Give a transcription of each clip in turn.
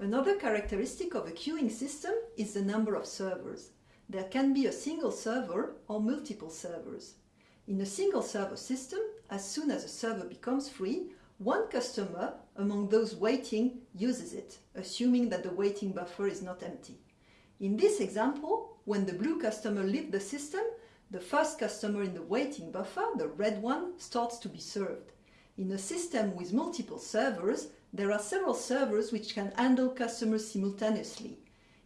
Another characteristic of a queuing system is the number of servers. There can be a single server or multiple servers. In a single server system, as soon as a server becomes free, one customer among those waiting uses it, assuming that the waiting buffer is not empty. In this example, when the blue customer leaves the system, the first customer in the waiting buffer, the red one, starts to be served. In a system with multiple servers, there are several servers which can handle customers simultaneously.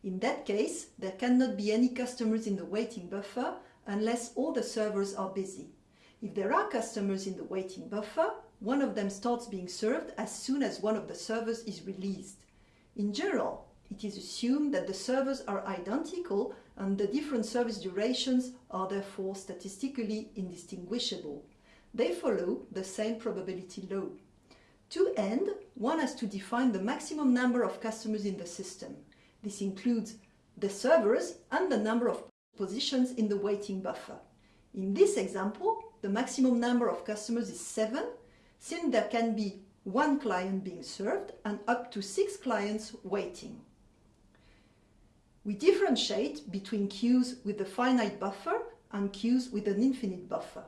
In that case, there cannot be any customers in the waiting buffer unless all the servers are busy. If there are customers in the waiting buffer, one of them starts being served as soon as one of the servers is released. In general, it is assumed that the servers are identical and the different service durations are therefore statistically indistinguishable. They follow the same probability law. To end, one has to define the maximum number of customers in the system. This includes the servers and the number of positions in the waiting buffer. In this example, the maximum number of customers is 7 since there can be one client being served and up to six clients waiting. We differentiate between queues with a finite buffer and queues with an infinite buffer.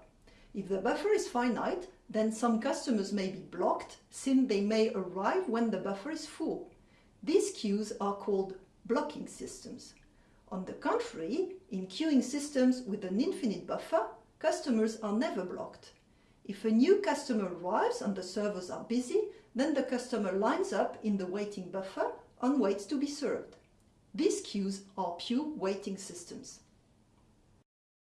If the buffer is finite, then some customers may be blocked since they may arrive when the buffer is full. These queues are called blocking systems. On the contrary, in queuing systems with an infinite buffer, customers are never blocked. If a new customer arrives and the servers are busy, then the customer lines up in the waiting buffer and waits to be served. These queues are pure waiting systems.